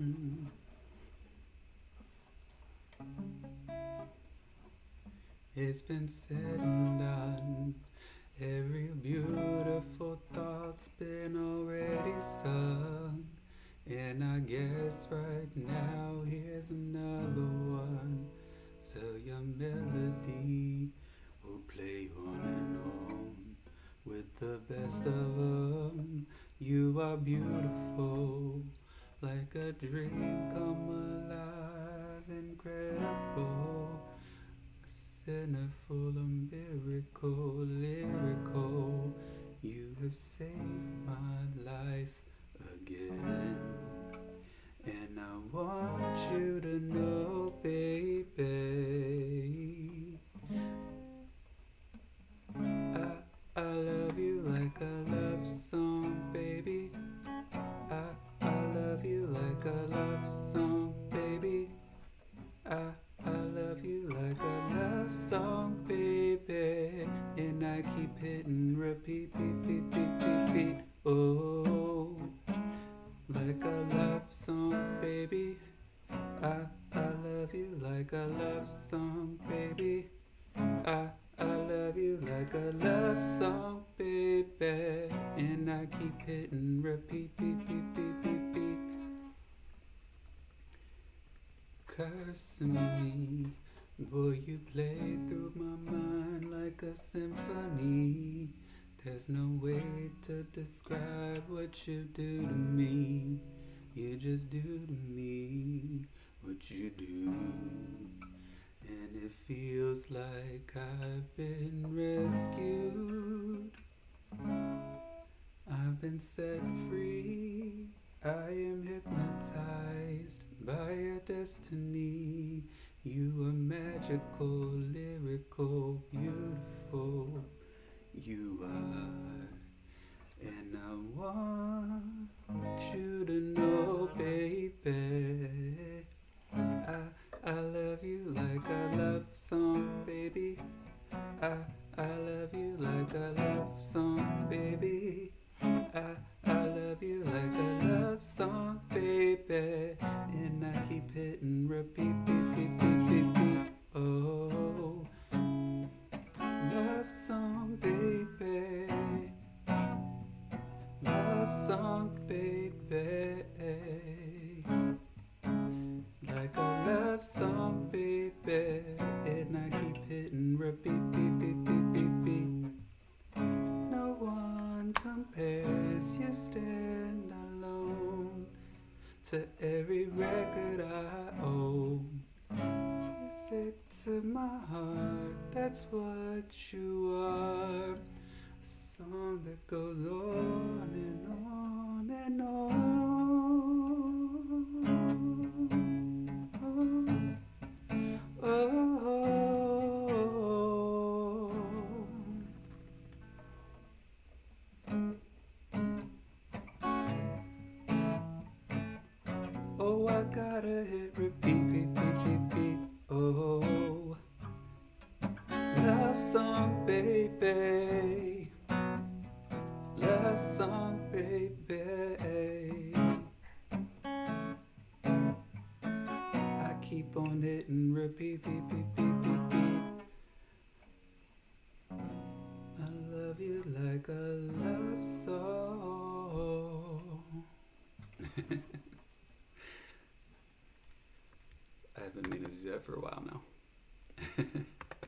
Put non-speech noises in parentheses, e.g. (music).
Mm. It's been said and done. Every beautiful thought's been already sung. And I guess right now here's another one. So your melody will play on and on with the best of them. You are beautiful, like a dream come alive, incredible. A full of miracle, lyrical. You have saved my life again. And I want you to know, Cursing me, boy, you play through my mind like a symphony. There's no way to describe what you do to me. You just do to me what you do. And it feels like I've been rescued. I've been set free. I am hypnotized destiny. You are magical, lyrical, beautiful. You are. And I want you to know, baby. I, I love you like a love song, baby. I, I love you like a love song, baby. Keep hitting repeat, beat, beat, beat, beat, beat. Oh, love song, baby. Love song, baby. Like a love song, baby. To every record I own. Music to my heart, that's what you are. A song that goes on and on and on. Oh, oh, oh. I gotta hit repeat, beat, beat. Oh, love song, baby. Love song, baby. I keep on hitting repeat, beat, beat, beat. I love you like a love song. (laughs) I've been meaning to do that for a while.